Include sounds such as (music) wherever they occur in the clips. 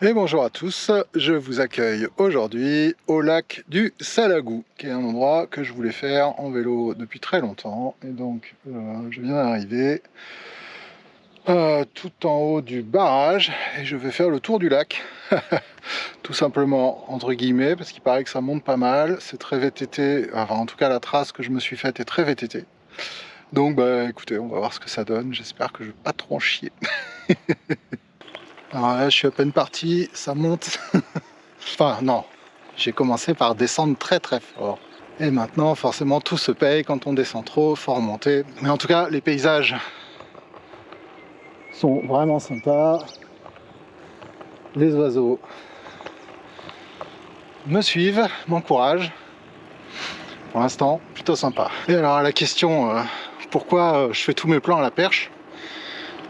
Et bonjour à tous, je vous accueille aujourd'hui au lac du Salagou, qui est un endroit que je voulais faire en vélo depuis très longtemps. Et donc, euh, je viens d'arriver euh, tout en haut du barrage et je vais faire le tour du lac. (laughs) tout simplement, entre guillemets, parce qu'il paraît que ça monte pas mal. C'est très VTT, enfin en tout cas la trace que je me suis faite est très VTT. Donc bah écoutez, on va voir ce que ça donne. J'espère que je vais pas trop en chier. (laughs) Alors là, je suis à peine parti, ça monte. (laughs) enfin, non, j'ai commencé par descendre très très fort. Et maintenant, forcément, tout se paye quand on descend trop, faut remonter. Mais en tout cas, les paysages sont vraiment sympas. Les oiseaux me suivent, m'encouragent. Pour l'instant, plutôt sympa. Et alors, la question, euh, pourquoi euh, je fais tous mes plans à la perche?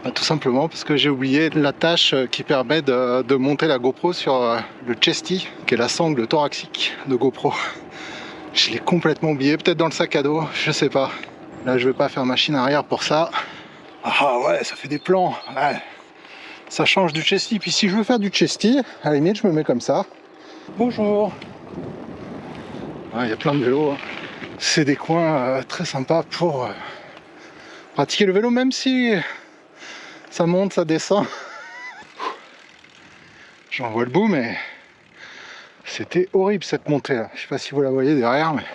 Bah, tout simplement parce que j'ai oublié la tâche euh, qui permet de, monter la GoPro sur euh, le chesty, qui est la sangle thoraxique de GoPro. Je l'ai complètement oublié, peut-être dans le sac à dos, je sais pas. Là, je vais pas faire machine arrière pour ça. Ah ouais, ça fait des plans. Ça change du chesty. Puis si je veux faire du chesty, à la limite, je me mets comme ça. Bonjour. Il y a plein de vélos. Hein. C'est des coins euh, très sympas pour pratiquer le vélo, même si ça monte, ça descend. J'en vois le bout, mais c'était horrible cette montée là. Je sais pas si vous la voyez derrière, mais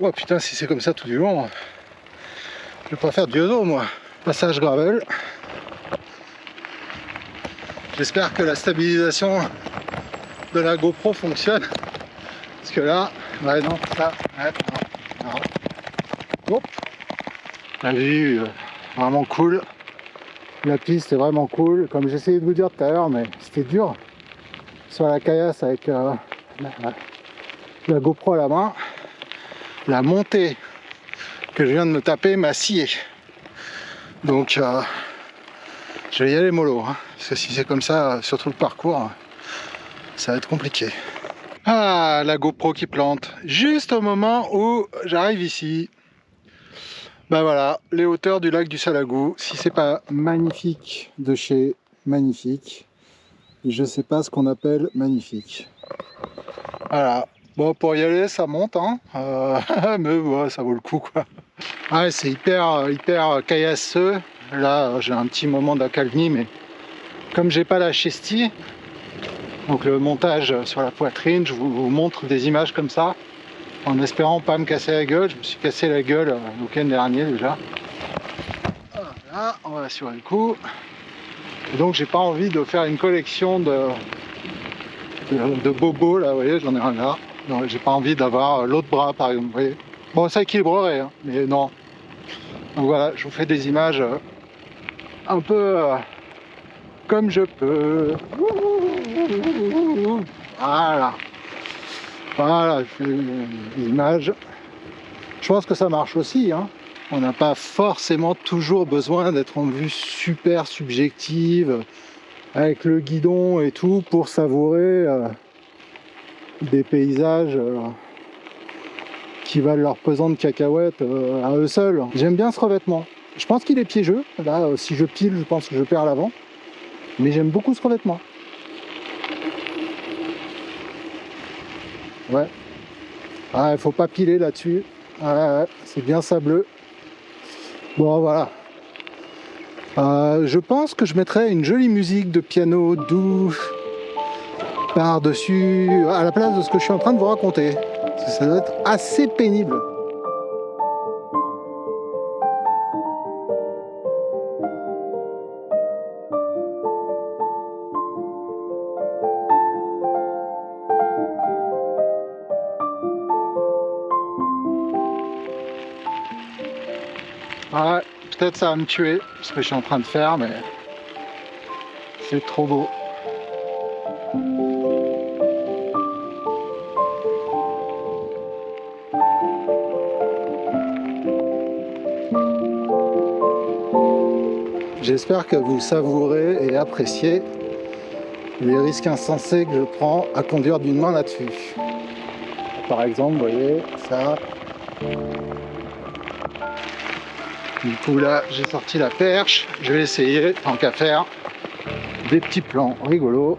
oh putain, si c'est comme ça tout du long, je vais pas faire du yodo moi. Passage gravel. J'espère que la stabilisation de la GoPro fonctionne. Parce que là, ouais, non, ça, ouais, non, non. La vue, euh, vraiment cool. La piste est vraiment cool, comme j'essayais de vous dire tout à l'heure, mais c'était dur sur la caillasse avec euh, la, GoPro à la main. La montée que je viens de me taper m'a scié. Donc euh, je vais y aller mollo, hein, parce que si c'est comme ça sur tout le parcours, ça va être compliqué. Ah, la GoPro qui plante, juste au moment où j'arrive ici. Ben voilà, les hauteurs du lac du Salagou. Si c'est pas magnifique de chez magnifique, je sais pas ce qu'on appelle magnifique. Voilà. Bon, pour y aller, ça monte, hein. Euh, (laughs) mais ça vaut le coup, quoi. Ah, c'est hyper, hyper caillasseux. Là, j'ai un petit moment d'accalmie, mais comme j'ai pas la chestie, donc le montage sur la poitrine, je vous montre des images comme ça en espérant pas me casser la gueule. Je me suis cassé la gueule euh, le week-end dernier déjà. Voilà, on va assurer le coup. Et donc j'ai pas envie de faire une collection de, de, bobos là, vous voyez, j'en ai un là. J'ai pas envie d'avoir euh, l'autre bras par exemple, vous voyez. Bon, ça équilibrerait, hein, mais non. Donc voilà, je vous fais des images euh, un peu comme je peux. Voilà. Voilà, l'image. Je pense que ça marche aussi. Hein. On n'a pas forcément toujours besoin d'être en vue super subjective avec le guidon et tout pour savourer euh, des paysages euh, qui valent leur pesant de cacahuètes euh, à eux seuls. J'aime bien ce revêtement. Je pense qu'il est piégeux. Là, si je pile, je pense que je perds l'avant. Mais j'aime beaucoup ce revêtement. Ouais. Ah, il faut pas piler là-dessus. c'est bien sableux. Bon, voilà. Euh, je pense que je mettrai une jolie musique de piano doux par-dessus, à la place de ce que je suis en train de vous raconter. Ça doit être assez pénible. Ouais, peut-être ça va me tuer, ce que je suis en train de faire, mais c'est trop beau. J'espère que vous savourez et appréciez les risques insensés que je prends à conduire d'une main là-dessus. Par exemple, vous voyez, ça, du coup là, j'ai sorti la perche. Je vais essayer, tant qu'à faire, des petits plans rigolos.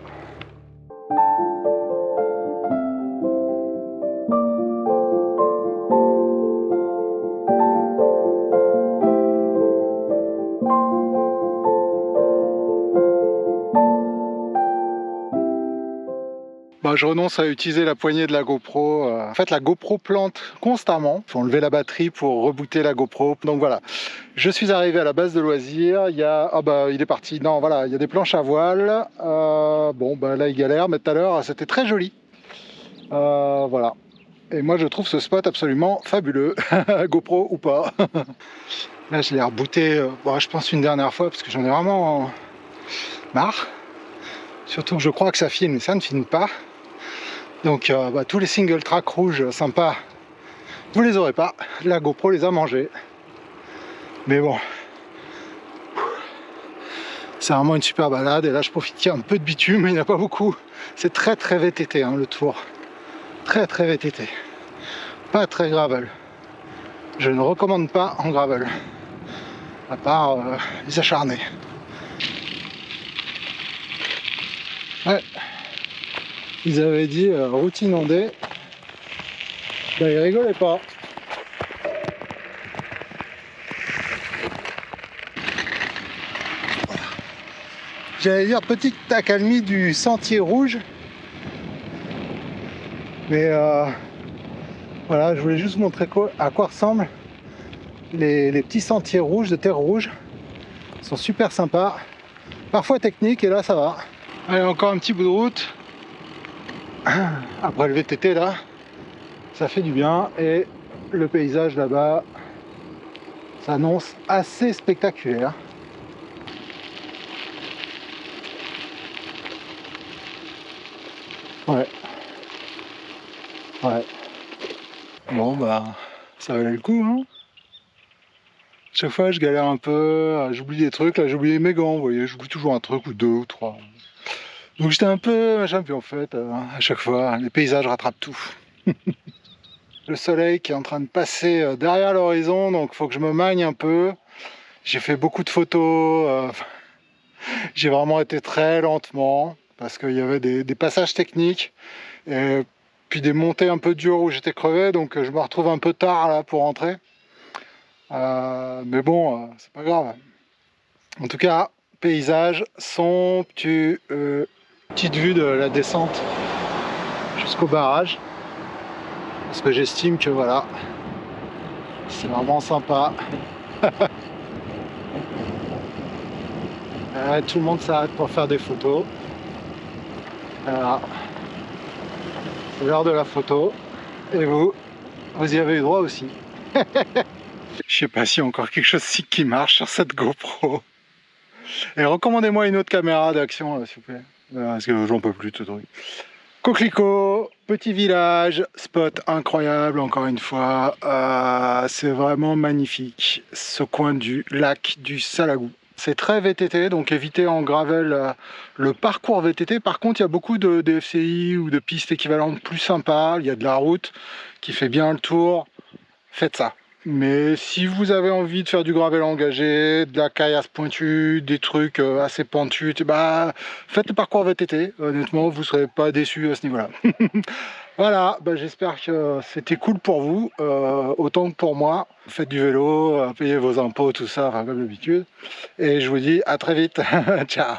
Je renonce à utiliser la poignée de la GoPro. Euh. En fait, la GoPro plante constamment. Il faut enlever la batterie pour rebooter la GoPro. Donc voilà, je suis arrivé à la base de loisirs. Il y a... Ah bah, il est parti. Non, voilà, il y a des planches à voile. Euh, bon, bah là, il galère, mais tout à l'heure, c'était très joli. Euh, voilà. Et moi, je trouve ce spot absolument fabuleux. (laughs) GoPro ou pas. (laughs) là, je l'ai rebooté, bon, je pense, une dernière fois, parce que j'en ai vraiment marre. Surtout que je crois que ça filme, mais ça ne filme pas. Donc euh, bah, tous les single track rouges sympas, vous les aurez pas. La GoPro les a mangés. Mais bon, c'est vraiment une super balade. Et là, je profite qu'il y a un peu de bitume, mais il n'y en a pas beaucoup. C'est très très VTT hein, le tour. Très très VTT. Pas très gravel. Je ne recommande pas en gravel. À part euh, les acharnés. Ouais ils avaient dit euh, route inondée. Ben, ils rigolaient pas. J'allais dire petite accalmie du sentier rouge. Mais euh, voilà, je voulais juste montrer quoi, à quoi ressemblent les, les, petits sentiers rouges de terre rouge. Ils sont super sympas. Parfois techniques et là ça va. Allez, encore un petit bout de route. Après le VTT là ça fait du bien et le paysage là-bas s'annonce assez spectaculaire. Ouais. Ouais. Bon bah ça valait le coup hein. Chaque fois je galère un peu j'oublie des trucs là j'ai oublié mes gants vous voyez j'oublie toujours un truc ou deux ou trois donc j'étais un peu machin, puis en fait, euh, à chaque fois, les paysages rattrapent tout. (laughs) le soleil qui est en train de passer euh, derrière l'horizon, donc faut que je me magne un peu. J'ai fait beaucoup de photos, euh, (laughs) j'ai vraiment été très lentement, parce qu'il y avait des, passages techniques, et puis des montées un peu dures où j'étais crevé, donc je me retrouve un peu tard là pour rentrer. mais bon, c'est pas grave. En tout cas, paysage somptueux. Petite vue de la descente jusqu'au barrage. Parce que j'estime que voilà, c'est vraiment sympa. (laughs) tout le monde s'arrête pour faire des photos. Voilà. C'est l'heure de la photo. Et vous, vous y avez eu droit aussi. (laughs) Je sais pas s'il y a encore quelque chose qui marche sur cette GoPro. Et recommandez-moi une autre caméra d'action, s'il vous plaît. Parce que j'en peux plus tout truc. Coquelicot, petit village, spot incroyable encore une fois. Euh, c'est vraiment magnifique ce coin du lac du Salagou. C'est très VTT, donc évitez en gravel euh, le parcours VTT. Par contre, il y a beaucoup de, de FCI ou de pistes équivalentes plus sympas. Il y a de la route qui fait bien le tour. Faites ça. Mais si vous avez envie de faire du gravel engagé, de la caillasse pointue, des trucs euh, assez pentus, bah, faites le parcours VTT. Honnêtement, vous ne serez pas déçu à ce niveau-là. (laughs) voilà, bah, j'espère que c'était cool pour vous, euh, autant que pour moi. Faites du vélo, euh, payez vos impôts, tout ça, comme d'habitude. Et je vous dis à très vite. (laughs) Ciao